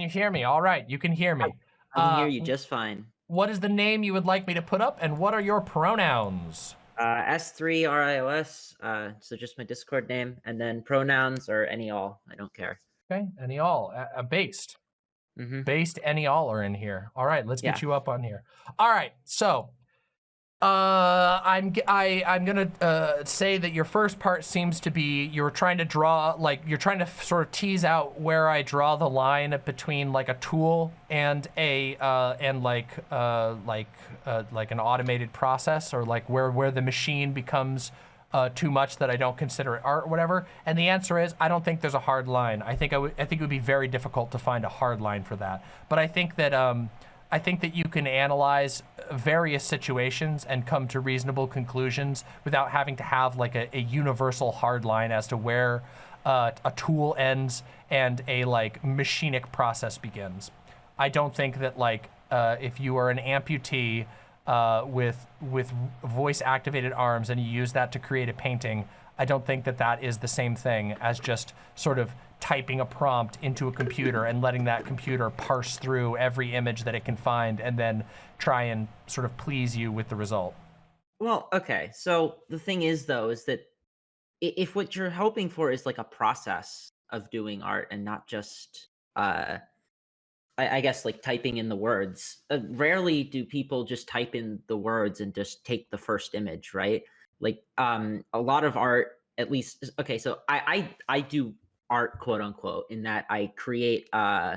you hear me? All right, you can hear me. I can hear Uh, you just fine. What is the name you would like me to put up, and what are your pronouns? Uh, S3 RIOS, uh, so just my Discord name, and then pronouns or any all. I don't care. Okay, any all, uh, uh, based. hmm Based any all are in here. All right, let's get you up on here. All right, so uh, I'm I I'm gonna uh, say that your first part seems to be you're trying to draw like you're trying to sort of tease out where I draw the line between like a tool and a uh, and like uh, like uh, like an automated process or like where where the machine becomes uh, too much that I don't consider it art or whatever? And the answer is I don't think there's a hard line. I think I would I think it would be very difficult to find a hard line for that. But I think that um, I think that you can analyze various situations and come to reasonable conclusions without having to have like a, a universal hard line as to where uh, a tool ends and a like machinic process begins. I don't think that like uh, if you are an amputee uh, with with voice activated arms and you use that to create a painting, I don't think that that is the same thing as just sort of typing a prompt into a computer and letting that computer parse through every image that it can find and then try and sort of please you with the result. Well, okay. So the thing is, though, is that if what you're hoping for is like a process of doing art and not just, uh, I, I guess, like typing in the words, uh, rarely do people just type in the words and just take the first image, right? Like, um, a lot of art, at least, okay. So I, I, I do art, quote unquote, in that I create, uh,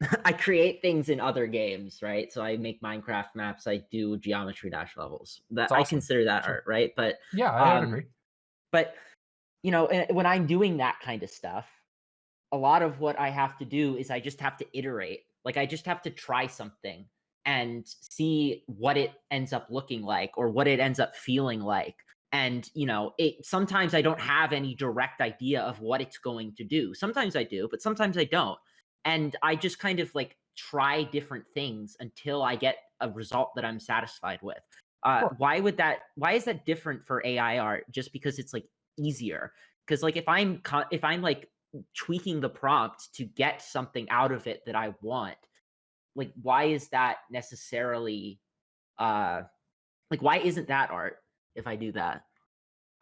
I create things in other games, right? So I make Minecraft maps, I do geometry dash levels. That That's I consider that Sure. art, right? But Yeah, I Um, agree. but you know, eh, when I'm doing that kind of stuff, a lot of what I have to do is I just have to iterate. Like I just have to try something and see what it ends up looking like or what it ends up feeling like. And you know, it sometimes I don't have any direct idea of what it's going to do. Sometimes I do, but sometimes I don't. And I just kind of like try different things until I get a result that I'm satisfied with. Uh, why would that? Why is that different for AI art? Just because it's like easier? Because like if I'm if I'm like tweaking the prompt to get something out of it that I want, like why is that necessarily? Uh, like why isn't that art if I do that?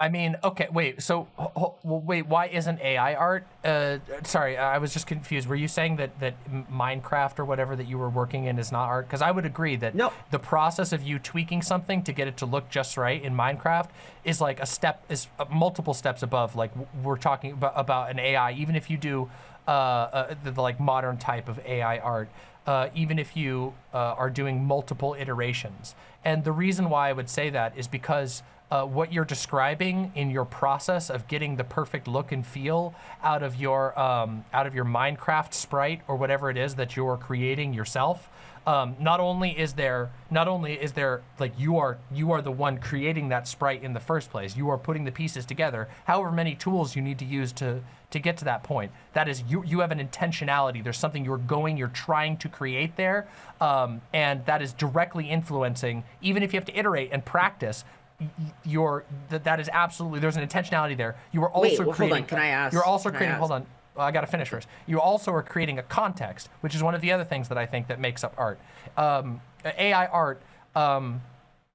I mean, okay, wait. So, ho- ho- well, wait. Why isn't AI art? Uh, sorry, I was just confused. Were you saying that that Minecraft or whatever that you were working in is not art? Because I would agree that No. the process of you tweaking something to get it to look just right in Minecraft is like a step, is uh, multiple steps above. Like we're talking about, about an AI. Even if you do uh, uh, the, the like modern type of AI art, uh, even if you uh, are doing multiple iterations. And the reason why I would say that is because uh, what you're describing in your process of getting the perfect look and feel out of your um, out of your Minecraft sprite or whatever it is that you're creating yourself. Um, not only is there not only is there like you are you are the one creating that sprite in the first place. You are putting the pieces together. However many tools you need to use to to get to that point. That is you you have an intentionality. There's something you're going you're trying to create there, um, and that is directly influencing. Even if you have to iterate and practice, y- y- that that is absolutely there's an intentionality there. You are also Wait, well, hold creating. on, can I ask- You're also creating. Hold on. Well, I got to finish first. You also are creating a context, which is one of the other things that I think that makes up art. Um, AI art um,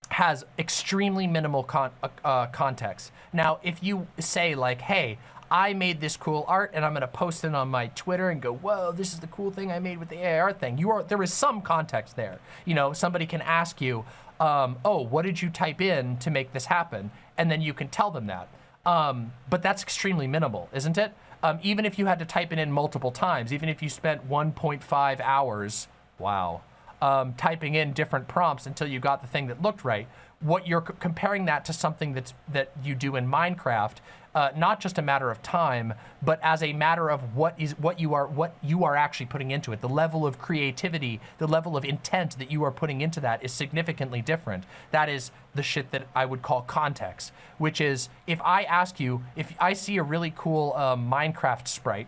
has extremely minimal con- uh, uh, context. Now, if you say like, "Hey, I made this cool art and I'm going to post it on my Twitter and go, "Whoa, this is the cool thing I made with the AI art thing." You are there is some context there. You know, somebody can ask you, um, "Oh, what did you type in to make this happen?" And then you can tell them that. Um, but that's extremely minimal, isn't it? Um, even if you had to type it in multiple times, even if you spent 1.5 hours, wow, um, typing in different prompts until you got the thing that looked right. What you're comparing that to something that's that you do in Minecraft, uh, not just a matter of time, but as a matter of what is what you are what you are actually putting into it. The level of creativity, the level of intent that you are putting into that is significantly different. That is the shit that I would call context, which is if I ask you if I see a really cool uh, Minecraft sprite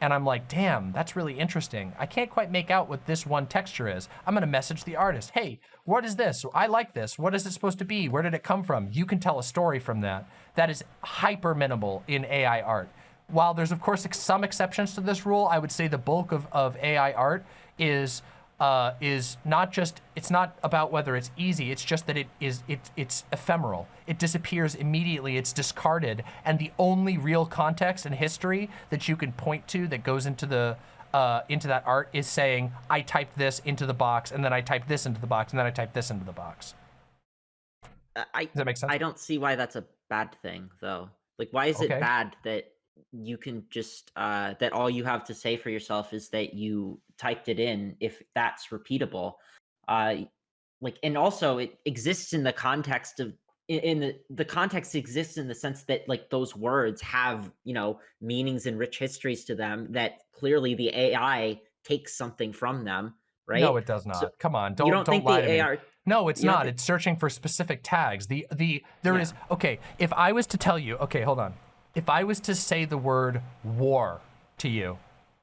and I'm like, damn, that's really interesting. I can't quite make out what this one texture is. I'm gonna message the artist. Hey, what is this? I like this. What is it supposed to be? Where did it come from? You can tell a story from that. That is hyper minimal in AI art. while there's of course some exceptions to this rule, I would say the bulk of, of AI art is uh, is not just it's not about whether it's easy. It's just that it is it it's ephemeral. It disappears immediately. It's discarded, and the only real context and history that you can point to that goes into the uh, into that art is saying I typed this into the box, and then I typed this into the box, and then I typed this into the box. Uh, I Does that make sense? I don't see why that's a bad thing though. Like why is Okay. it bad that you can just uh that all you have to say for yourself is that you typed it in if that's repeatable. Uh like and also it exists in the context of in, the the context exists in the sense that like those words have, you know, meanings and rich histories to them that clearly the AI takes something from them, right? No, it does not. Come on, don't you don't, don't think lie the to me. AI No, it's not. It's searching for specific tags. The the there is Yeah. okay. If I was to tell you, okay, hold on. If I was to say the word war to you,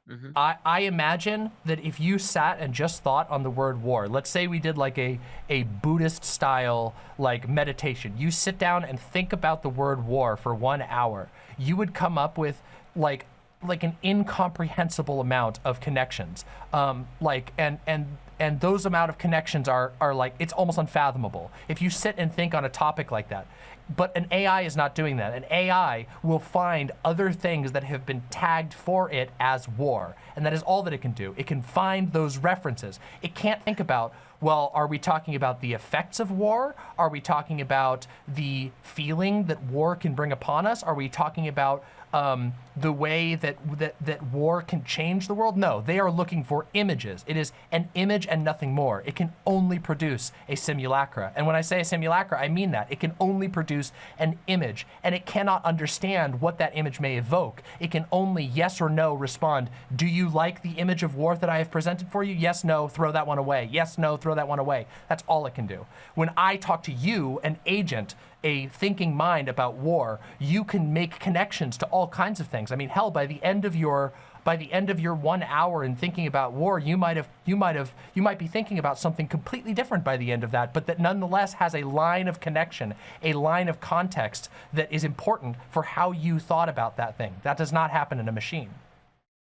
Mhm. I, I imagine that if you sat and just thought on the word war, let's say we did like a a Buddhist style like meditation. You sit down and think about the word war for one hour. You would come up with like like an incomprehensible amount of connections. Um, like and and and those amount of connections are are like it's almost unfathomable if you sit and think on a topic like that. But an AI is not doing that. An AI will find other things that have been tagged for it as war. And that is all that it can do. It can find those references. It can't think about, well, are we talking about the effects of war? Are we talking about the feeling that war can bring upon us? Are we talking about um, the way that, that that war can change the world? No, they are looking for images. It is an image and nothing more. It can only produce a simulacra. And when I say a simulacra, I mean that. It can only produce an image, and it cannot understand what that image may evoke. It can only yes or no respond. Do you like the image of war that I have presented for you? Yes, no, throw that one away. Yes, no, throw that one away. That's all it can do. When I talk to you, an agent, a thinking mind about war, you can make connections to all kinds of things. I mean, hell, by the end of your by the end of your one hour in thinking about war, you might have you might have you might be thinking about something completely different by the end of that, but that nonetheless has a line of connection, a line of context that is important for how you thought about that thing. That does not happen in a machine.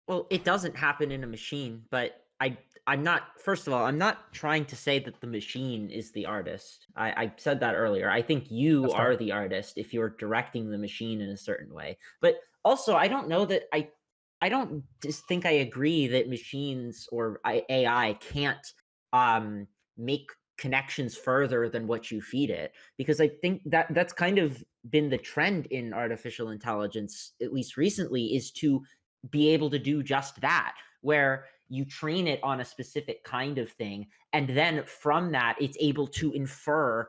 Well, it doesn't happen in a machine, but I I'm not first of all, I'm not trying to say that the machine is the artist. I, I said that earlier. I think you That's are fair. the artist if you're directing the machine in a certain way. But also I don't know that I I don't just think I agree that machines or AI can't um make connections further than what you feed it because I think that that's kind of been the trend in artificial intelligence at least recently is to be able to do just that where you train it on a specific kind of thing and then from that it's able to infer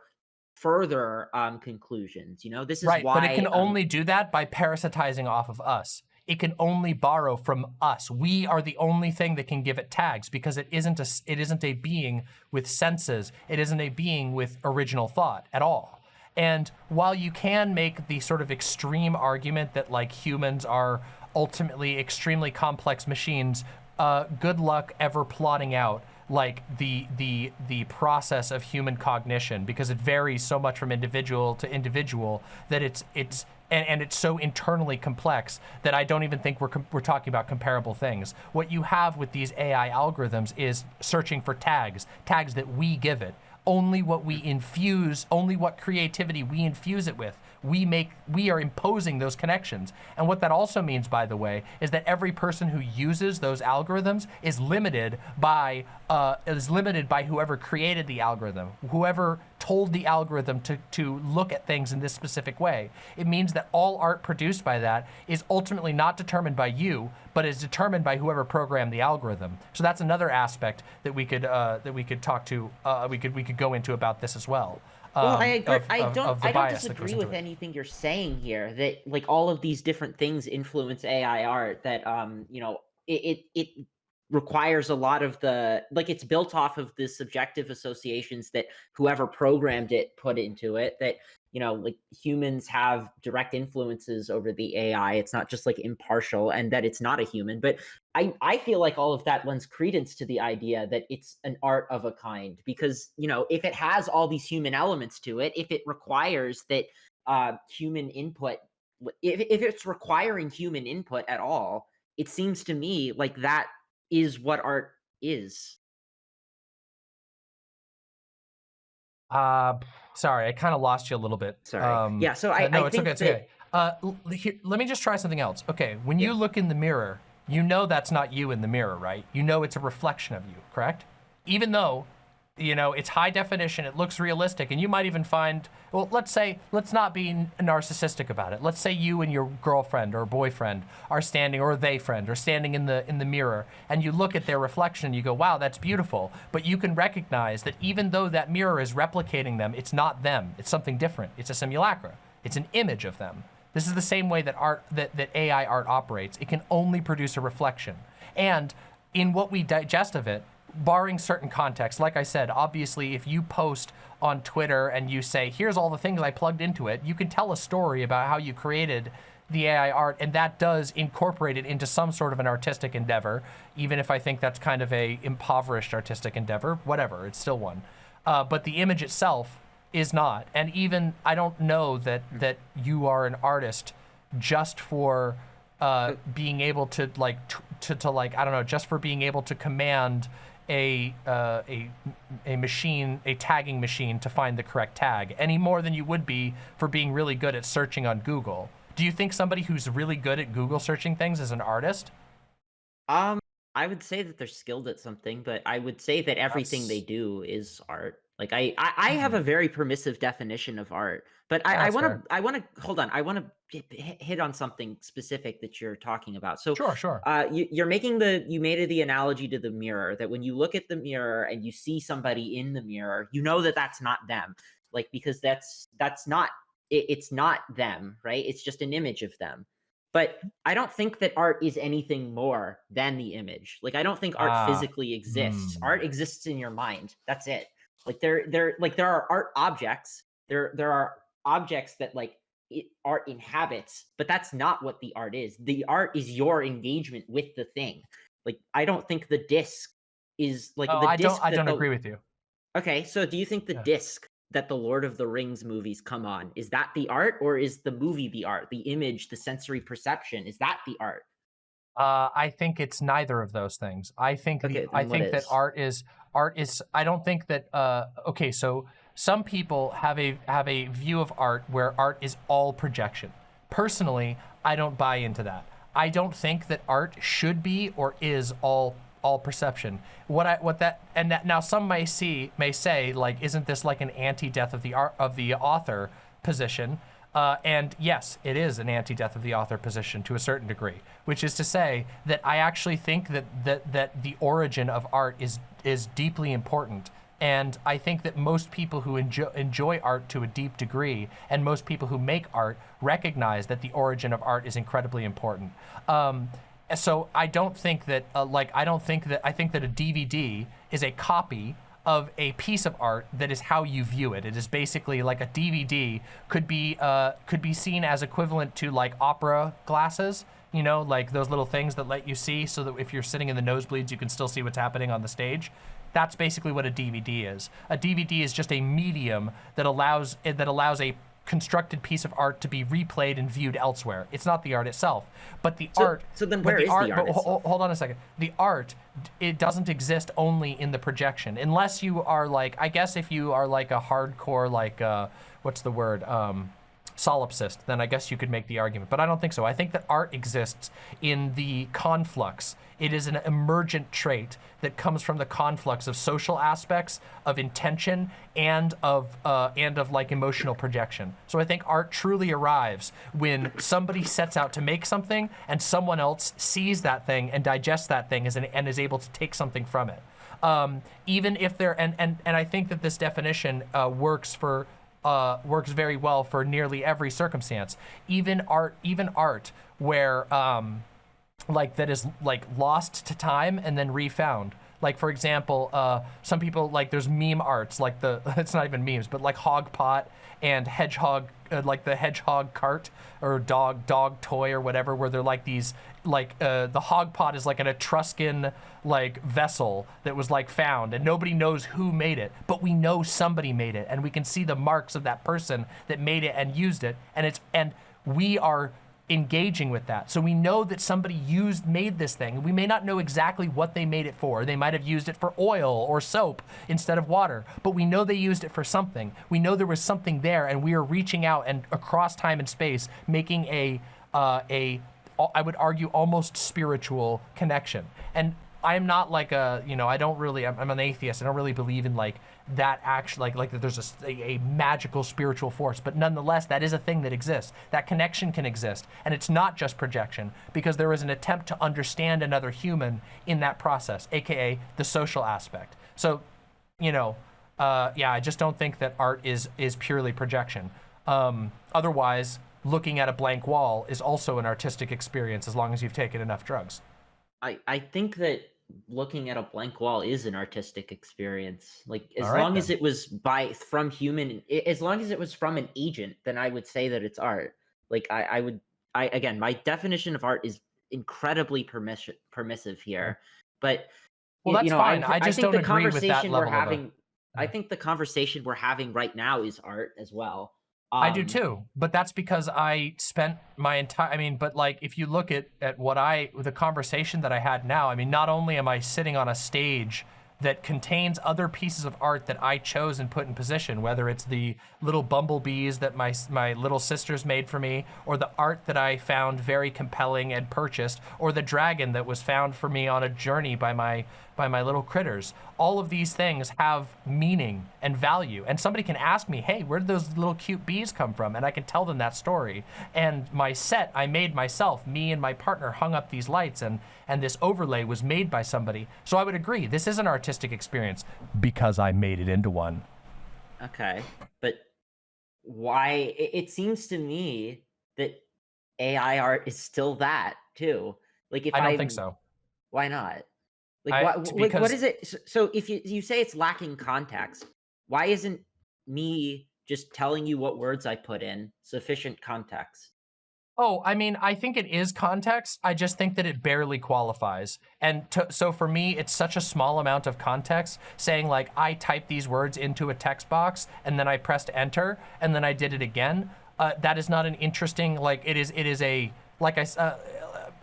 further um conclusions you know this is right, why but it can um, only do that by parasitizing off of us. It can only borrow from us. We are the only thing that can give it tags because it isn't a it isn't a being with senses. It isn't a being with original thought at all. And while you can make the sort of extreme argument that like humans are ultimately extremely complex machines, uh, good luck ever plotting out like the the the process of human cognition because it varies so much from individual to individual that it's it's and, and it's so internally complex that I don't even think we're we're talking about comparable things. What you have with these AI algorithms is searching for tags, tags that we give it. Only what we infuse, only what creativity we infuse it with. We make we are imposing those connections. And what that also means by the way is that every person who uses those algorithms is limited by uh, is limited by whoever created the algorithm, whoever told the algorithm to, to look at things in this specific way. It means that all art produced by that is ultimately not determined by you, but is determined by whoever programmed the algorithm. So that's another aspect that we could uh, that we could talk to uh, we could we could go into about this as well. Well, um, I agree. of- I don't. of I don't bias that goes disagree with it. anything you're saying here. That like all of these different things influence AI art. That um, you know, it it, it requires a lot of the like it's built off of the subjective associations that whoever programmed it put into it. That you know, like humans have direct influences over the AI. It's not just like impartial, and that it's not a human. But I I feel like all of that lends credence to the idea that it's an art of a kind because you know if it has all these human elements to it, if it requires that uh, human input if, if it's requiring human input at all, it seems to me like that is what art is. Uh, sorry, I kind of lost you a little bit. Sorry. Um, yeah, so uh, I, no, I it's okay. It's okay. Uh, l- here, let me just try something else. Okay, when you look in the mirror, you know that's not you in the mirror, right? You know it's a reflection of you, correct? Even though, you know, it's high definition, it looks realistic, and you might even find, well, let's say, let's not be narcissistic about it. Let's say you and your girlfriend or boyfriend are standing, or they friend, are standing in the in the mirror, and you look at their reflection, you go, wow, that's beautiful. But you can recognize that even though that mirror is replicating them, it's not them. It's something different. It's a simulacra. It's an image of them. This is the same way that art that, that AI art operates. It can only produce a reflection. And in what we digest of it, barring certain contexts, like I said, obviously if you post on Twitter and you say, here's all the things I plugged into it, you can tell a story about how you created the AI art, and that does incorporate it into some sort of an artistic endeavor, even if I think that's kind of a impoverished artistic endeavor, whatever, it's still one. Uh, but the image itself is not. And even I don't know that that you are an artist just for uh, being able to like to, to like I don't know just for being able to command a uh, a a machine a tagging machine to find the correct tag any more than you would be for being really good at searching on Google. Do you think somebody who's really good at Google searching things is an artist? um, I would say that they're skilled at something, but I would say that everything they do is art. Like I, I, I have a very permissive definition of art, but I, I want to, I want to hold on. I want to hit on something specific that you're talking about. So, Sure, sure. uh, you, you're making the, you made the analogy to the mirror that when you look at the mirror and you see somebody in the mirror, you know that that's not them, like because that's that's not, it, it's not them, right? It's just an image of them. But I don't think that art is anything more than the image. Like I don't think art Ah, physically exists. hmm. Art exists in your mind. That's it. Like there, there, like there are art objects. There, there are objects that like it, art inhabits, but that's not what the art is. The art is your engagement with the thing. Like I don't think the disc is like Oh, the I disc. don't I don't the- agree with you. Okay, so do you think the Yeah. disc that the Lord of the Rings movies come on is that the art, or is the movie the art? The image, the sensory perception, is that the art? Uh, I think it's neither of those things. I think Okay, the, I think that is? art is art is. I don't think that. Uh, okay, so some people have a have a view of art where art is all projection. Personally, I don't buy into that. I don't think that art should be or is all all perception. What I what that and that, now some may see may say like, isn't this like an anti-death of the art of the author position? Uh, and yes, it is an anti-death of the author position to a certain degree, which is to say that I actually think that that that the origin of art is is deeply important. And I think that most people who enjoy, enjoy art to a deep degree, and most people who make art, recognize that the origin of art is incredibly important. Um, so I don't think that, uh, like, I don't think that, I think that a DVD is a copy of a piece of art that is how you view it. It is basically like a DVD could be uh, could be seen as equivalent to like opera glasses, you know, like those little things that let you see so that if you're sitting in the nosebleeds, you can still see what's happening on the stage. That's basically what a DVD is. A DVD is just a medium that allows that allows a constructed piece of art to be replayed and viewed elsewhere. It's not the art itself, but the So- art. so then but where is the art but ho- itself? hold on a second. The art, it doesn't exist only in the projection, unless you are like, I guess if you are like a hardcore, like, uh, what's the word? Um, solipsist, then I guess you could make the argument. But I don't think so. I think that art exists in the conflux. It is an emergent trait that comes from the conflux of social aspects, of intention, and of uh, and of like emotional projection. So I think art truly arrives when somebody sets out to make something, and someone else sees that thing and digests that thing as an, and is able to take something from it. Um, even if they're and and and I think that this definition uh, works for uh, works very well for nearly every circumstance. Even art, even art where um, like that is like lost to time and then refound. Like for example, uh, some people like there's meme arts like the it's not even memes, but like hog pot and hedgehog uh, like the hedgehog cart or dog dog toy or whatever, where they're like these like uh, the hog pot is like an Etruscan like vessel that was like found and nobody knows who made it, but we know somebody made it and we can see the marks of that person that made it and used it and it's and we are engaging with that. So we know that somebody used, made this thing. We may not know exactly what they made it for. They might have used it for oil or soap instead of water, but we know they used it for something. We know there was something there and we are reaching out and across time and space, making a, uh, a, I would argue almost spiritual connection. And I'm not like a, you know, I don't really, I'm, I'm an atheist. I don't really believe in like that actually, like, like that there's a, a, magical spiritual force, but nonetheless, that is a thing that exists. That connection can exist. And it's not just projection because there is an attempt to understand another human in that process, AKA the social aspect. So, you know, uh, yeah, I just don't think that art is, is purely projection. Um, otherwise, looking at a blank wall is also an artistic experience as long as you've taken enough drugs. I, I think that looking at a blank wall is an artistic experience. Like as right, long then. as it was by from human, as long as it was from an agent, then I would say that it's art. Like I, I would, I again, my definition of art is incredibly permission permissive here, mm-hmm. but well, that's you know, fine. I, I just think don't the agree with that conversation we're level of a- having. I think the conversation we're having right now is art as well. I do Um, too, but that's because I spent my entire, I mean, but like, if you look at, at what I, the conversation that I had now, I mean, not only am I sitting on a stage that contains other pieces of art that I chose and put in position, whether it's the little bumblebees that my, my little sisters made for me, or the art that I found very compelling and purchased, or the dragon that was found for me on a journey by my, by my little critters. All of these things have meaning and value. And somebody can ask me, hey, where did those little cute bees come from? And I can tell them that story. And my set I made myself, me and my partner hung up these lights and, and this overlay was made by somebody. So I would agree, this is an artistic experience because I made it into one. Okay, but why? It, seems to me that AI art is still that too. Like if I don't I'm- think so. Why not? Like I- what? Like what because- is it? So if you you say it's lacking context, why isn't me just telling you what words I put in sufficient context? Oh, I mean, I think it is context. I just think that it barely qualifies. And to, so for me, it's such a small amount of context saying like, I typed these words into a text box and then I pressed enter and then I did it again. Uh, that is not an interesting, like it is, it is a, like I, uh,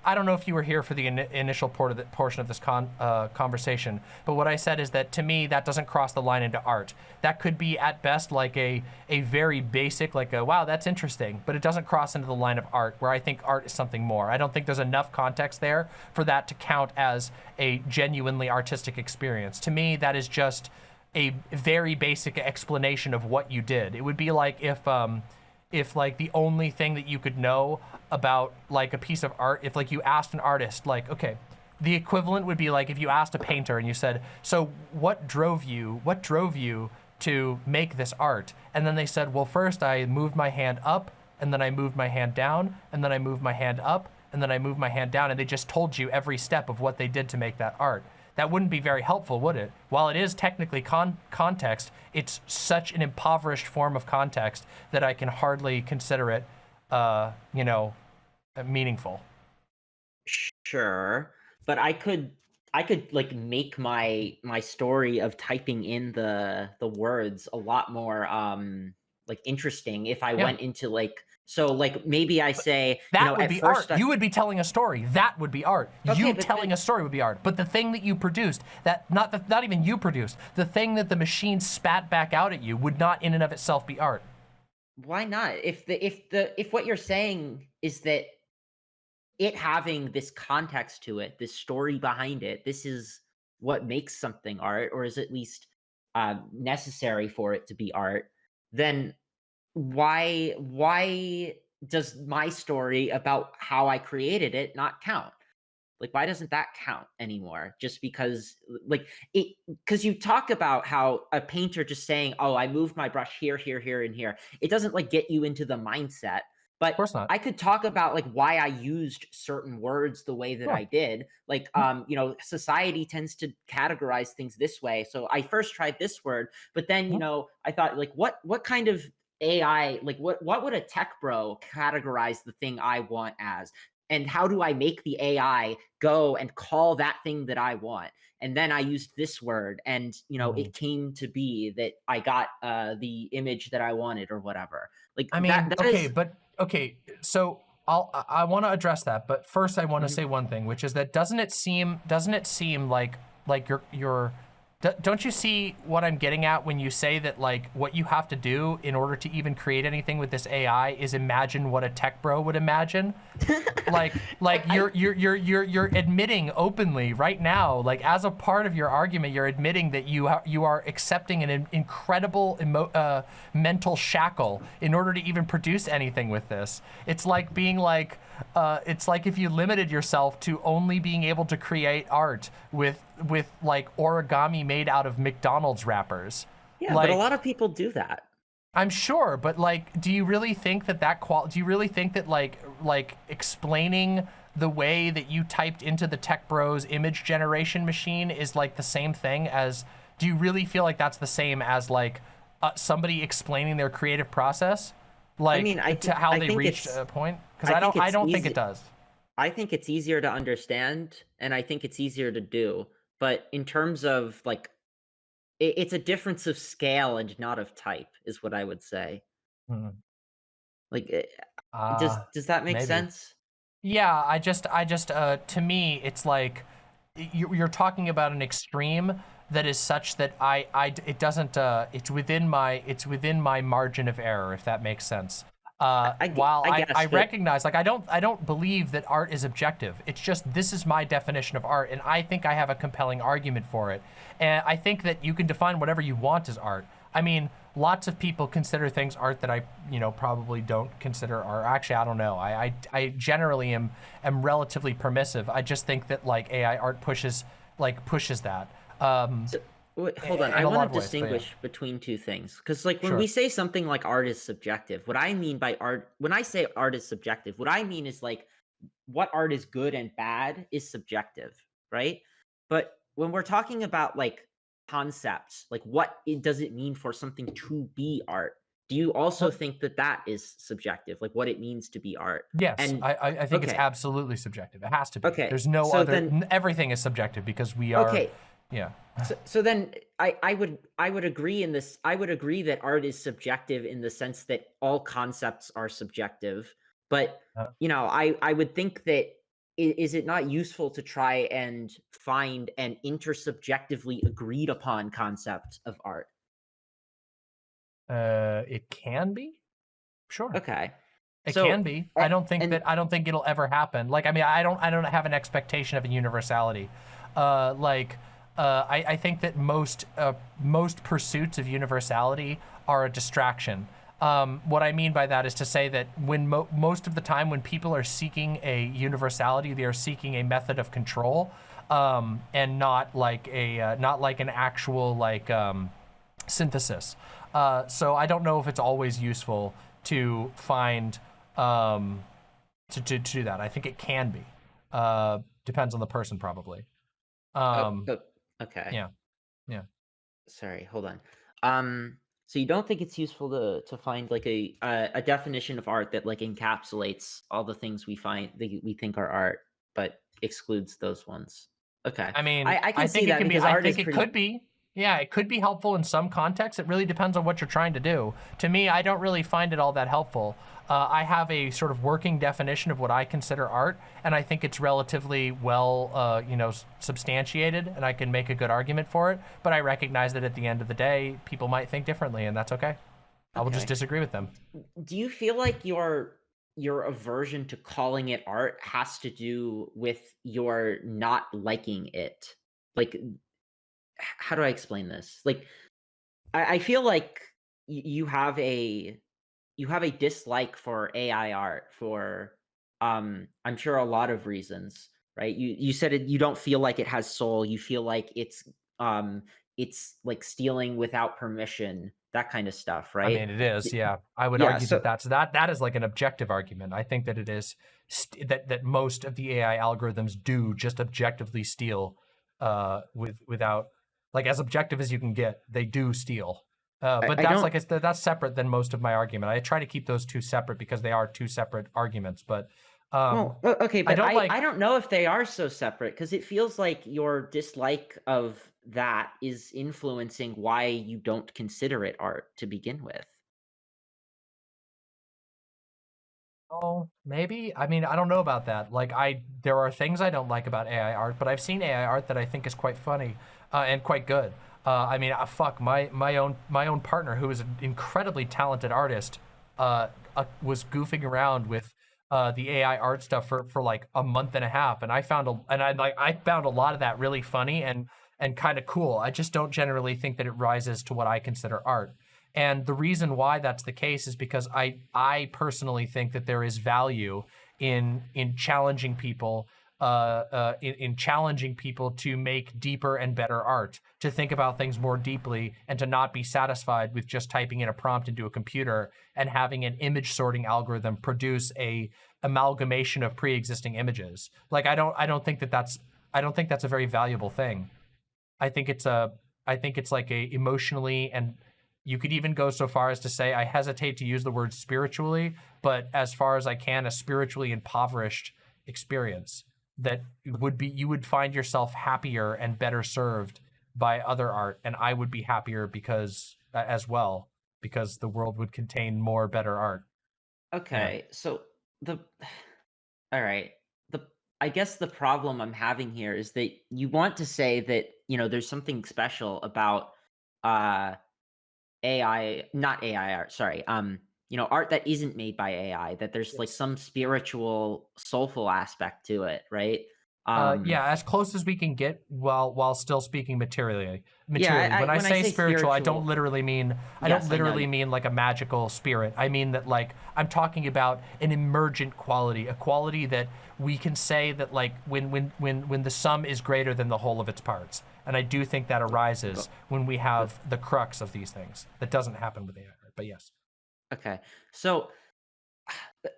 I don't know if you were here for the ini initial of the, portion of this con, uh, conversation, but what I said is that to me, that doesn't cross the line into art. That could be at best like a, a very basic, like a, wow, that's interesting, but it doesn't cross into the line of art where I think art is something more. I don't think there's enough context there for that to count as a genuinely artistic experience. To me, that is just a very basic explanation of what you did. It would be like if, um, if like the only thing that you could know about like a piece of art, if like you asked an artist, like, okay, the equivalent would be like if you asked a painter and you said, so what drove you, what drove you to make this art? And then they said, well, first I moved my hand up and then I moved my hand down and then I moved my hand up and then I moved my hand down and they just told you every step of what they did to make that art. That wouldn't be very helpful, would it? While it is technically con context, it's such an impoverished form of context that I can hardly consider it, uh, you know, uh, meaningful. Sure, but I could I could like make my my story of typing in the the words a lot more um like interesting if I Yeah. went into like so like maybe I say That you know would be art. I- You would be telling a story. That would be art. Okay, you telling then- a story would be art. But the thing that you produced, that not the, not even you produced, the thing that the machine spat back out at you would not in and of itself be art. why not if the if the if what you're saying is that it having this context to it this story behind it this is what makes something art or is at least uh, necessary for it to be art then why why does my story about how i created it not count like why doesn't that count anymore just because like it because you talk about how a painter just saying oh i moved my brush here here here and here it doesn't like get you into the mindset but Of course not. i could talk about like why i used certain words the way that Sure. i did like Mm. um you know society tends to categorize things this way so i first tried this word but then you Mhm. know i thought like what what kind of ai like what what would a tech bro categorize the thing i want as and how do I make the AI go and call that thing that I want? And then I used this word, and you know, Mhm. it came to be that I got uh, the image that I wanted or whatever. Like I mean, that, that okay, is- but okay, so I'll I want to address that, but first I want to Mhm. say one thing, which is that doesn't it seem doesn't it seem like like you're you're d- don't you see what I'm getting at when you say that like what you have to do in order to even create anything with this AI is imagine what a tech bro would imagine? like like you're you're you're you're you're admitting openly right now like as a part of your argument you're admitting that you ha- you are accepting an incredible emo- uh, mental shackle in order to even produce anything with this it's like being like uh, it's like if you limited yourself to only being able to create art with with like origami made out of McDonald's wrappers yeah, but a lot of people do that. I'm sure, but like, do you really think that that qual? Do you really think that like like explaining the way that you typed into the Tech Bros image generation machine is like the same thing as? Do you really feel like that's the same as like uh, somebody explaining their creative process? Like I mean, I think- how I they reached a point? Because I I, don't. think I don't think it does. I think it's easier to understand and I think it's easier to do. But in terms of like, it, it's a difference of scale and not of type, is what I would say. Mhm. Like, it, does Uh, does that make maybe. sense? Yeah, I just, I just, uh, to me, it's like you- you're talking about an extreme that is such that I, I, it doesn't, uh, it's within my, it's within my margin of error, if that makes sense. Uh, I while I I, guess, I recognize, like, I don't, I don't believe that art is objective. It's just this is my definition of art, and I think I have a compelling argument for it. And I think that you can define whatever you want as art. I mean, lots of people consider things art that I, you know, probably don't consider art. Actually, I don't know. I, I, I generally am am relatively permissive. I just think that like AI art pushes like pushes that. Um, So, wait, hold on. I want to ways, yeah. distinguish between two things because, like, when Sure. we say something like art is subjective, what I mean by art, when I say art is subjective, what I mean is like what art is good and bad is subjective, right? But when we're talking about like concepts, like what it does it mean for something to be art? Do you also think that that is subjective, like what it means to be art? yes, and- I, I, I think it's absolutely subjective. It has to be. Okay, There's no so other. then- everything is subjective because we are. Okay, Yeah. So, so then I, I would I would agree in this I would agree that art is subjective in the sense that all concepts are subjective but Uh. you know I I would think that is it not useful to try and find an intersubjectively agreed upon concept of art Uh, it can be. Sure. okay It So, can be. I don't think and- that I don't think it'll ever happen. Like I mean, I don't I don't have an expectation of a universality. Uh, like uh, I, I think that most uh, most pursuits of universality are a distraction. Um, what I mean by that is to say that when mo- most of the time when people are seeking a universality, they are seeking a method of control, um, and not like a uh, not like an actual like um, synthesis. Uh, so I don't know if it's always useful to find um, to, to, to do that. I think it can be. Uh, depends on the person, probably. Um, oh, okay yeah, yeah. sorry hold on um so you don't think it's useful to to find like a a, a definition of art that like encapsulates all the things we find that we think are art but excludes those ones okay I mean, I- I can see think that it can be. because I think is it pretty- could be. Yeah, it could be helpful in some contexts. It really depends on what you're trying to do. To me, I don't really find it all that helpful. Uh, I have a sort of working definition of what I consider art, and I think it's relatively well, uh, you know, substantiated, and I can make a good argument for it. But I recognize that at the end of the day, people might think differently, and that's okay. I will just disagree with them. do you feel like your your aversion to calling it art has to do with your not liking it like how do i explain this like i, I feel like you have a you have a dislike for ai art for um i'm sure a lot of reasons right you you said it you don't feel like it has soul you feel like it's um it's like stealing without permission that kind of stuff right I mean, it is. Yeah, I would Yeah, argue so- that that's that. That is like an objective argument. I think that it is st- that that most of the AI algorithms do just objectively steal, uh, with without like as objective as you can get. They do steal. Uh, but I that's don't- like it's, that's separate than most of my argument. I try to keep those two separate because they are two separate arguments. But Um, well, okay, but I don't I, like. I don't know if they are so separate because it feels like your dislike of that is influencing why you don't consider it art to begin with. Oh, maybe. I mean, I don't know about that. Like, I there are things I don't like about AI art, but I've seen AI art that I think is quite funny uh, and quite good. Uh, I mean, uh, fuck my my own my own partner, who is an incredibly talented artist, uh, uh was goofing around with uh, the AI art stuff for for like a month and a half, and I found a and I like I found a lot of that really funny and and kind of cool. I just don't generally think that it rises to what I consider art. And the reason why that's the case is because I I personally think that there is value in in challenging people uh, uh, in, in, challenging people to make deeper and better art, to think about things more deeply, and to not be satisfied with just typing in a prompt into a computer and having an image sorting algorithm produce a amalgamation of pre-existing images. Like I don't I don't think that that's I don't think that's a very valuable thing. I think it's a I think it's like a emotionally and you could even go so far as to say, I hesitate to use the word spiritually, but as far as I can, a spiritually impoverished experience that would be, you would find yourself happier and better served by other art. And I would be happier because, uh, as well, because the world would contain more better art. Okay. Yeah. So the, all right. The, I guess the problem I'm having here is that you want to say that, you know, there's something special about, uh, AI, not AI art, sorry, um, you know, art that isn't made by AI, that there's like some spiritual, soulful aspect to it, right? Uh, yeah, as close as we can get while while still speaking materially. Materially. Yeah, I, when, I, when say, I say spiritual, spiritual, I don't literally mean I don't literally I mean like a magical spirit. I mean that like I'm talking about an emergent quality, a quality that we can say that like when when when when the sum is greater than the whole of its parts. And I do think that arises when we have the crux of these things. That doesn't happen with AI, but yes. Okay. So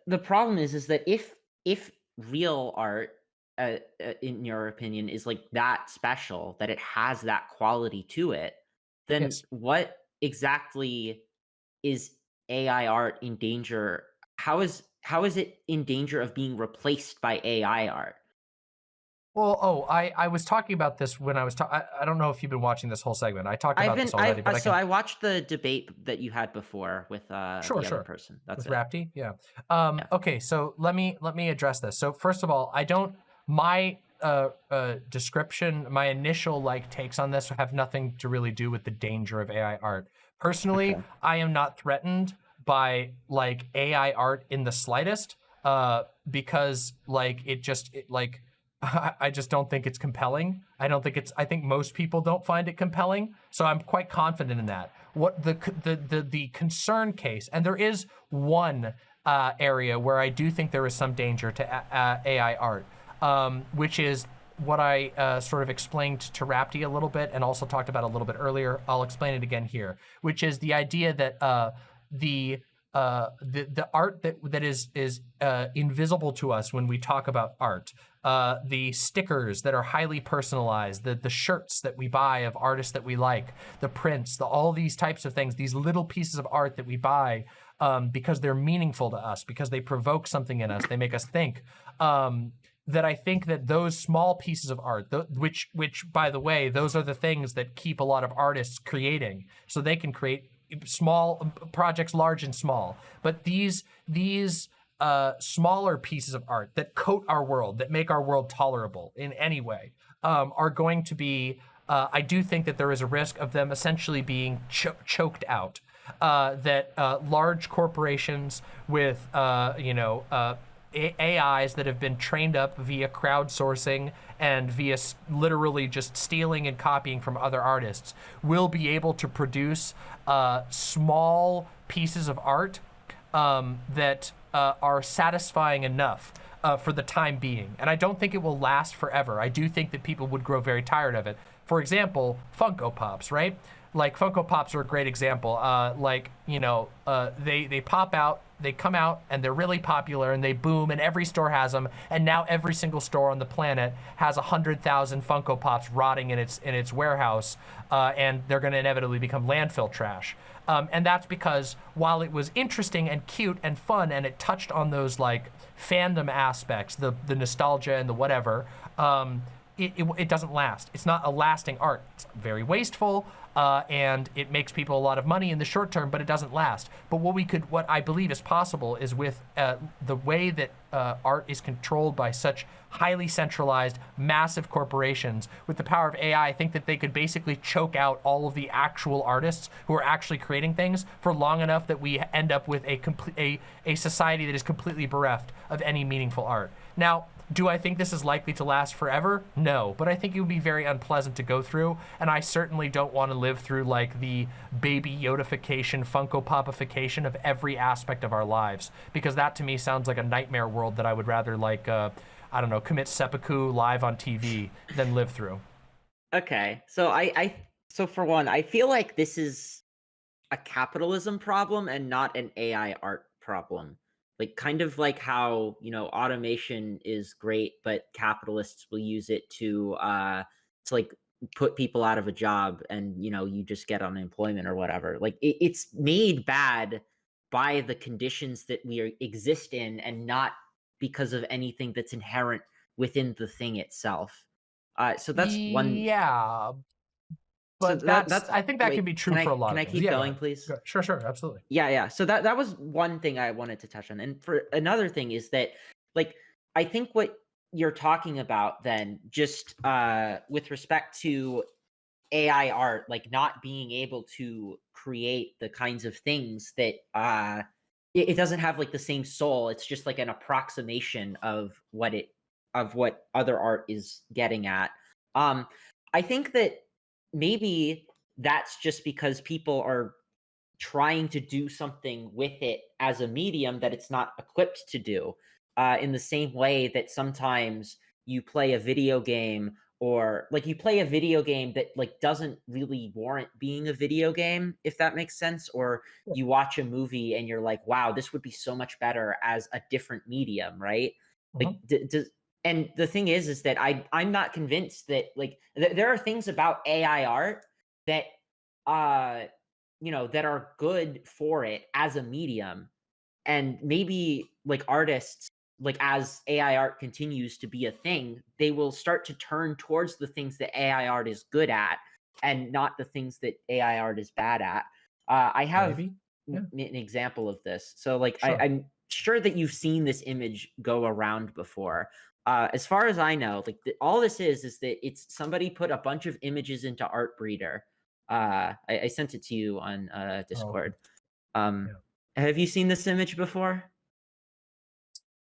the problem is is that if if real art uh, uh, in your opinion is like that special that it has that quality to it, then yes. what exactly is AI art in danger? How is how is it in danger of being replaced by AI art? Well, oh, I, I was talking about this when I was talking. I don't know if you've been watching this whole segment. I talked about been, this already, I've, but uh, I so I watched the debate that you had before with uh, sure, the sure. other person. That's with it. Rapti, yeah. Um, yeah. Okay, so let me let me address this. So first of all, I don't my uh, uh, description, my initial like takes on this have nothing to really do with the danger of AI art. Personally, okay. I am not threatened by like AI art in the slightest uh, because like it just it, like I just don't think it's compelling. I don't think it's, I think most people don't find it compelling. So I'm quite confident in that. What the, the, the, the concern case, and there is one uh, area where I do think there is some danger to uh, AI art, um, which is what I uh, sort of explained to Rapti a little bit and also talked about a little bit earlier. I'll explain it again here, which is the idea that uh, the uh, the the art that that is is uh, invisible to us when we talk about art. Uh, the stickers that are highly personalized, the the shirts that we buy of artists that we like, the prints, the all these types of things, these little pieces of art that we buy um, because they're meaningful to us, because they provoke something in us, they make us think. Um, that I think that those small pieces of art, which which by the way, those are the things that keep a lot of artists creating, so they can create small projects, large and small. But these these uh, smaller pieces of art that coat our world, that make our world tolerable in any way, um, are going to be. Uh, I do think that there is a risk of them essentially being cho choked out. Uh, that uh, large corporations with, uh, you know, uh, AIs that have been trained up via crowdsourcing and via literally just stealing and copying from other artists will be able to produce uh, small pieces of art um, that uh, are satisfying enough uh, for the time being. And I don't think it will last forever. I do think that people would grow very tired of it. For example, Funko Pops, right? Like Funko Pops are a great example. Uh, like, you know, uh, they, they pop out they come out and they're really popular and they boom and every store has them and now every single store on the planet has a hundred thousand Funko Pops rotting in its in its warehouse uh, and they're going to inevitably become landfill trash. Um, and that's because while it was interesting and cute and fun and it touched on those like fandom aspects, the, the nostalgia and the whatever, um, it, it, it, doesn't last. It's not a lasting art. It's very wasteful uh, and it makes people a lot of money in the short term, but it doesn't last. But what we could, what I believe is possible is with uh, the way that uh, art is controlled by such highly centralized, massive corporations, with the power of AI, I think that they could basically choke out all of the actual artists who are actually creating things for long enough that we end up with a, complete, a, a society that is completely bereft of any meaningful art. Now, do I think this is likely to last forever? No, but I think it would be very unpleasant to go through, and I certainly don't want to live through like the baby Yodification, Funko Popification of every aspect of our lives, because that to me sounds like a nightmare world that I would rather like, uh, I don't know, commit seppuku live on TV than live through. Okay, so I, I, so for one, I feel like this is a capitalism problem and not an AI art problem like kind of like how you know automation is great but capitalists will use it to uh to like put people out of a job and you know you just get unemployment or whatever. Like it, it's made bad by the conditions that we are, exist in and not because of anything that's inherent within the thing itself. Uh so that's one yeah but so that, that's I think that wait, can be true for I, a lot. Can I keep yeah, going, please? Sure, sure, absolutely. Yeah, yeah. So that that was one thing I wanted to touch on, and for another thing is that, like, I think what you're talking about then, just uh, with respect to AI art, like not being able to create the kinds of things that uh, it, it doesn't have like the same soul. It's just like an approximation of what it of what other art is getting at. Um, I think that maybe that's just because people are trying to do something with it as a medium that it's not equipped to do. Uh, in the same way that sometimes you play a video game or like you play a video game that like doesn't really warrant being a video game if that makes sense or you watch a movie and you're like wow this would be so much better as a different medium right mm-hmm. like does and the thing is is that i i'm not convinced that like th- there are things about ai art that uh you know that are good for it as a medium and maybe like artists like as ai art continues to be a thing they will start to turn towards the things that ai art is good at and not the things that ai art is bad at uh, i have yeah. an example of this so like sure. I, i'm sure that you've seen this image go around before uh, as far as I know, like the, all this is is that it's somebody put a bunch of images into Artbreeder. Uh, I, I sent it to you on uh, oh, Discord. Oh, um, yeah. Have you seen this image before?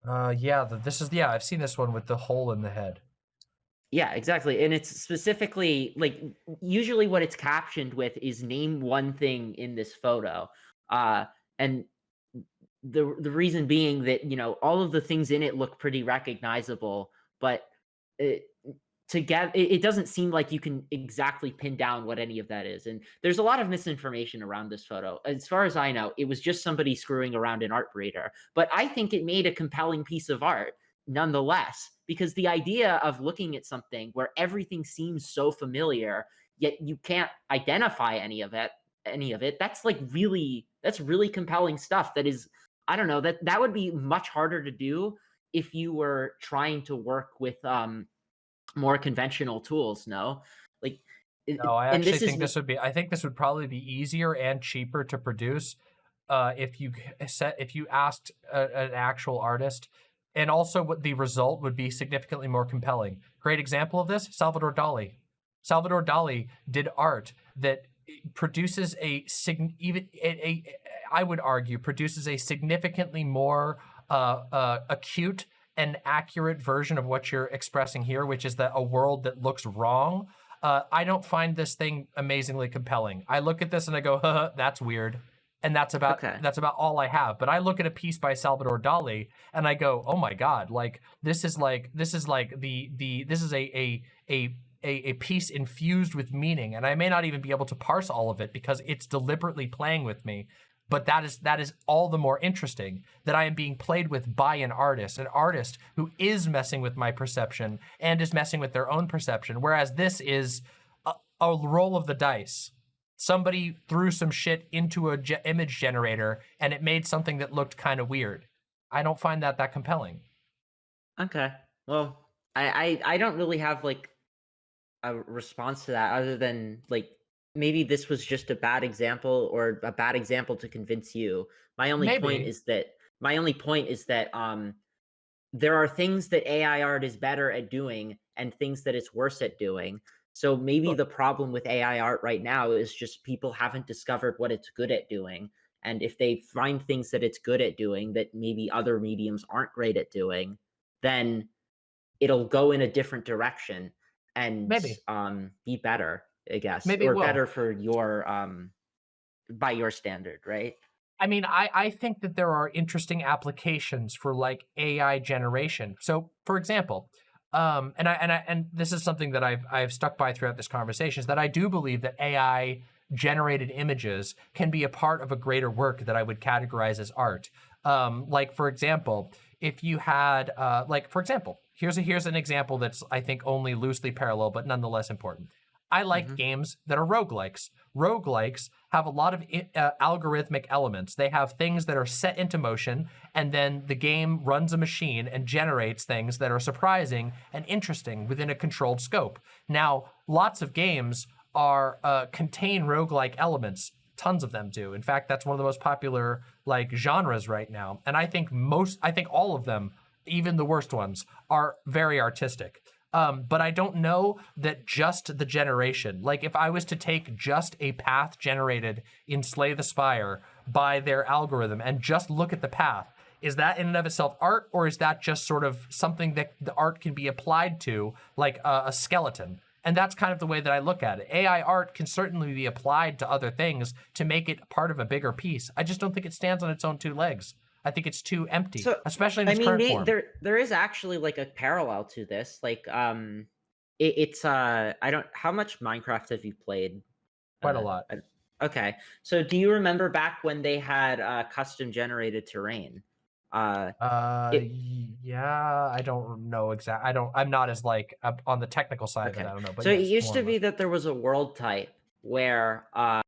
Uh, yeah. The, this is yeah. I've seen this one with the hole in the head. Yeah, exactly. And it's specifically like usually what it's captioned with is name one thing in this photo. Uh, and the the reason being that you know all of the things in it look pretty recognizable, but it, together it, it doesn't seem like you can exactly pin down what any of that is. And there's a lot of misinformation around this photo. As far as I know, it was just somebody screwing around in Artbreeder, but I think it made a compelling piece of art nonetheless because the idea of looking at something where everything seems so familiar yet you can't identify any of it any of it that's like really that's really compelling stuff that is I don't know that that would be much harder to do if you were trying to work with um more conventional tools. No, like no, I actually think is, this would be. I think this would probably be easier and cheaper to produce uh, if you set if you asked a, an actual artist, and also what the result would be significantly more compelling. Great example of this: Salvador Dali. Salvador Dali did art that produces a sign even a, a, I would argue produces a significantly more uh, uh, acute and accurate version of what you're expressing here, which is that a world that looks wrong. Uh, I don't find this thing amazingly compelling. I look at this and I go, huh, that's weird. And that's about okay. that's about all I have. But I look at a piece by Salvador Dali and I go, oh my God, like this is like this is like the the this is a a a a, a piece infused with meaning and I may not even be able to parse all of it because it's deliberately playing with me but that is that is all the more interesting that I am being played with by an artist, an artist who is messing with my perception and is messing with their own perception. Whereas this is a, a roll of the dice. somebody threw some shit into a ge image generator and it made something that looked kind of weird. I don't find that that compelling. Okay. Well, I, I I don't really have like a response to that other than like maybe this was just a bad example or a bad example to convince you. My only point is that my only point is that um there are things that AI art is better at doing and things that it's worse at doing. So maybe Sure. the problem with AI art right now is just people haven't discovered what it's good at doing. And if they find things that it's good at doing that maybe other mediums aren't great at doing, then it'll go in a different direction and Maybe. um be better, I guess, Maybe or better for your um by your standard, right? I mean, I, I think that there are interesting applications for like AI generation. So, for example, um, and I and I and this is something that I've I've stuck by throughout this conversation is that I do believe that AI generated images can be a part of a greater work that I would categorize as art. Um, like for example, if you had uh, like for example, here's a here's an example that's I think only loosely parallel but nonetheless important. I like Mhm. games that are roguelikes. Roguelikes have a lot of uh, algorithmic elements. They have things that are set into motion, and then the game runs a machine and generates things that are surprising and interesting within a controlled scope. Now, lots of games are uh, contain roguelike elements. Tons of them do. In fact, that's one of the most popular like genres right now. And I think most, I think all of them, even the worst ones, are very artistic. Um, but I don't know that just the generation, like if I was to take just a path generated in Slay the Spire by their algorithm and just look at the path, is that in and of itself art or is that just sort of something that the art can be applied to like a, a skeleton? And that's kind of the way that I look at it. AI art can certainly be applied to other things to make it part of a bigger piece. I just don't think it stands on its own two legs. I think it's too empty, So especially in I its mean, current form. there there is actually like a parallel to this. Like, um, it, it's uh, I don't. How much Minecraft have you played? Quite a Uh, lot. Okay, so do you remember back when they had uh, custom generated terrain? Uh, Uh, it yeah, I don't know exactly. I don't. I'm not as like up on the technical side of it. I don't know, but So it used to be that there was a world type where uh,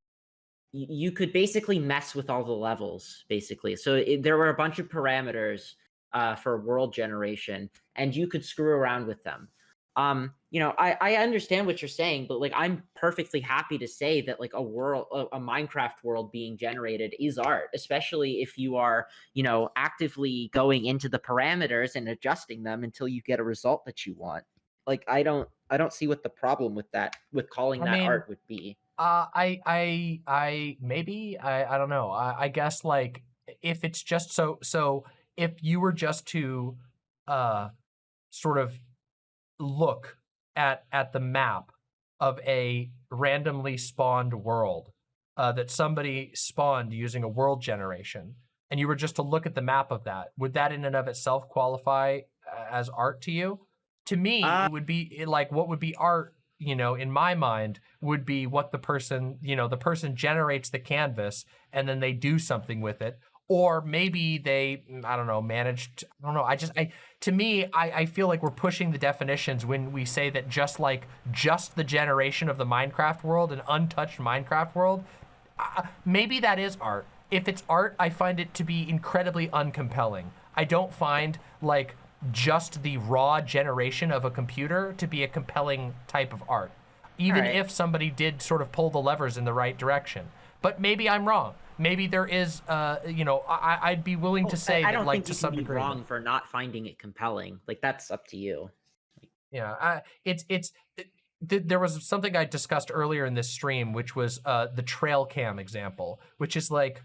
you could basically mess with all the levels, basically. So it, there were a bunch of parameters uh, for world generation, and you could screw around with them. Um, you know, I, I understand what you're saying, but like I'm perfectly happy to say that like a world, a, a Minecraft world being generated is art, especially if you are, you know, actively going into the parameters and adjusting them until you get a result that you want. Like I don't, I don't see what the problem with that, with calling I that mean, art would be. Uh, I, I, I maybe I, I don't know. I, I guess like if it's just so so if you were just to uh sort of look at at the map of a randomly spawned world uh, that somebody spawned using a world generation, and you were just to look at the map of that, would that in and of itself qualify uh, as art to you? To me, Uh, it would be like what would be art, you know, in my mind, would be what the person, you know, the person generates the canvas and then they do something with it. Or maybe they, mm, I don't know, managed, I don't know. I just, I, to me, I, I feel like we're pushing the definitions when we say that just like just the generation of the Minecraft world, an untouched Minecraft world, uh, maybe that is art. If it's art, I find it to be incredibly uncompelling. I don't find like just the raw generation of a computer to be a compelling type of art, even right. if somebody did sort of pull the levers in the right direction. But maybe I'm wrong. Maybe there is, uh, you know, I, I'd be willing to say I, I that, don't like think to some degree. wrong for not finding it compelling. Like that's up to you. Yeah, I, it's it's it, th- there was something I discussed earlier in this stream, which was uh, the trail cam example, which is like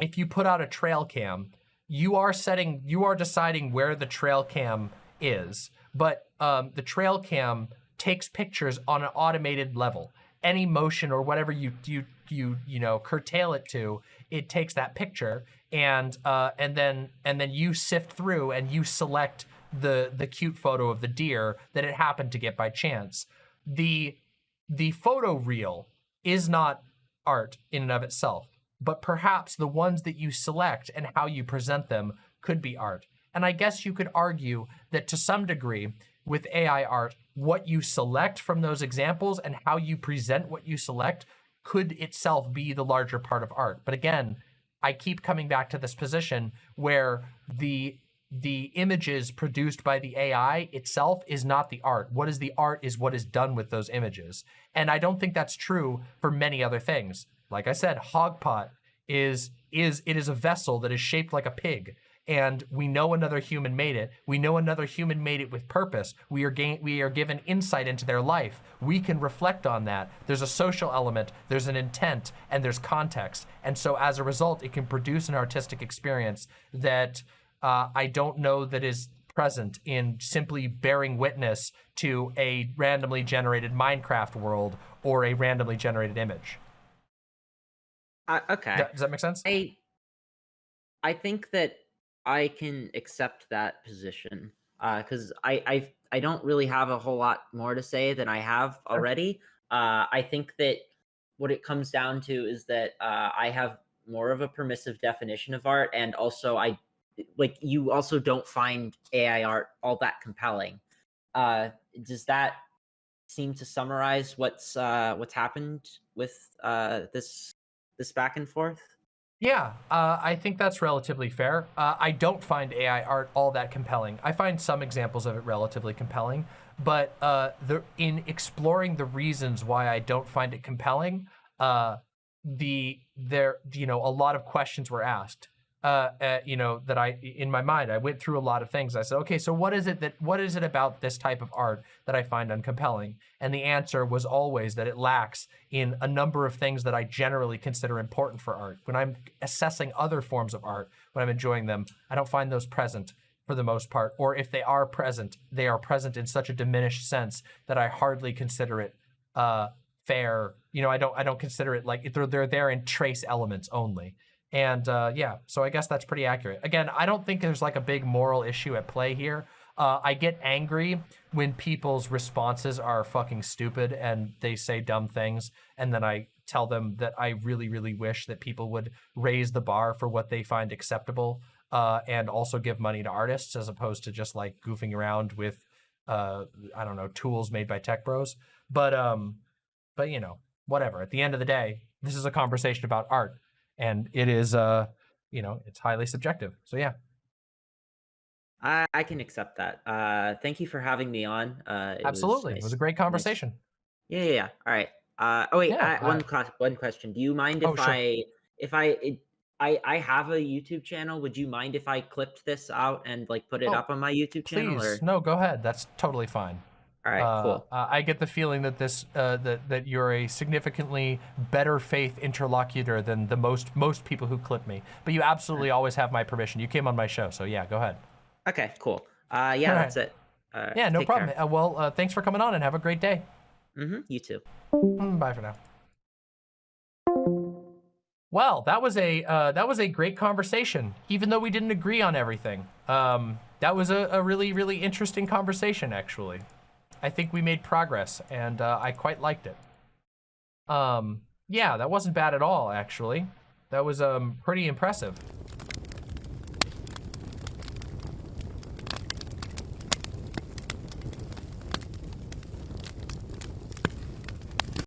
if you put out a trail cam, you are setting, you are deciding where the trail cam is, but um, the trail cam takes pictures on an automated level. Any motion or whatever you you you you know curtail it to, it takes that picture and uh, and then and then you sift through and you select the the cute photo of the deer that it happened to get by chance. The the photo reel is not art in and of itself, but perhaps the ones that you select and how you present them could be art. And I guess you could argue that to some degree with AI art, what you select from those examples and how you present what you select could itself be the larger part of art. But again, I keep coming back to this position where the the images produced by the AI itself is not the art. What is the art is what is done with those images. And I don't think that's true for many other things. Like I said, Hogpot is is it is a vessel that is shaped like a pig and we know another human made it. We know another human made it with purpose. We are gain, we are given insight into their life. We can reflect on that. There's a social element, there's an intent, and there's context. And so as a result, it can produce an artistic experience that uh, I don't know that is present in simply bearing witness to a randomly generated Minecraft world or a randomly generated image. Uh, okay. Does does that make sense? I I think that I can accept that position because I, I I don't really have a whole lot more to say than I have already. Uh, I think that what it comes down to is that uh, I have more of a permissive definition of art, and also I like you also don't find AI art all that compelling. Uh, does that seem to summarize what's uh, what's happened with uh, this this back and forth? Yeah, uh, I think that's relatively fair. Uh, I don't find AI art all that compelling. I find some examples of it relatively compelling, but uh, the in exploring the reasons why I don't find it compelling, uh, the there you know a lot of questions were asked. Uh, uh, you know that I in my mind I went through a lot of things. I said, okay, so what is it that what is it about this type of art that I find uncompelling? And the answer was always that it lacks in a number of things that I generally consider important for art. When I'm assessing other forms of art, when I'm enjoying them, I don't find those present for the most part. Or if they are present, they are present in such a diminished sense that I hardly consider it uh, fair. You know, I don't I don't consider it like they're they're there in trace elements only. And uh, yeah, so I guess that's pretty accurate. Again, I don't think there's like a big moral issue at play here. Uh, I get angry when people's responses are fucking stupid and they say dumb things, and then I tell them that I really, really wish that people would raise the bar for what they find acceptable, uh, and also give money to artists as opposed to just like goofing around with, uh, I don't know, tools made by tech bros. But um, but you know, whatever. At the end of the day, this is a conversation about art, and it is uh, you know, it's highly subjective. So yeah. I, I can accept that. Uh, thank you for having me on. Uh, it was Absolutely. It was a great nice- conversation. Yeah, yeah, yeah. All right. Uh, oh wait, Yeah, I, one uh, ques- one question. Do you mind if Oh, sure. I if I it, I I have a YouTube channel? Would you mind if I clipped this out and like put it Oh, up on my YouTube channel? Or Please, no, go ahead. That's totally fine. All right, Uh, cool. uh, I get the feeling that this uh, that that you're a significantly better faith interlocutor than the most most people who clip me. But you absolutely always have my permission. You came on my show, so yeah, go ahead. Okay, cool. Uh, yeah, all that's it. Uh, Yeah, no problem. Uh, well, uh, thanks for coming on and have a great day. Mm-hmm. You too. Mm, Bye for now. Well, that was a uh, that was a great conversation, even though we didn't agree on everything. Um, that was a, a really really interesting conversation, actually. I think we made progress, and uh, I quite liked it. Um, yeah, that wasn't bad at all, actually. That was um, pretty impressive.